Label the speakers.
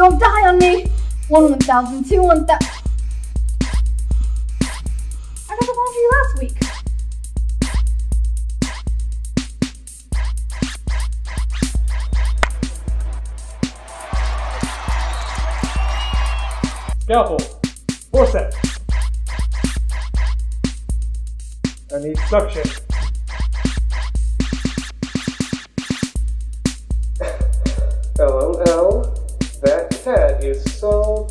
Speaker 1: on me. One 1,000, two 1,000. I got the one for you last week.
Speaker 2: Scalpel. Forceps. I need suction. is so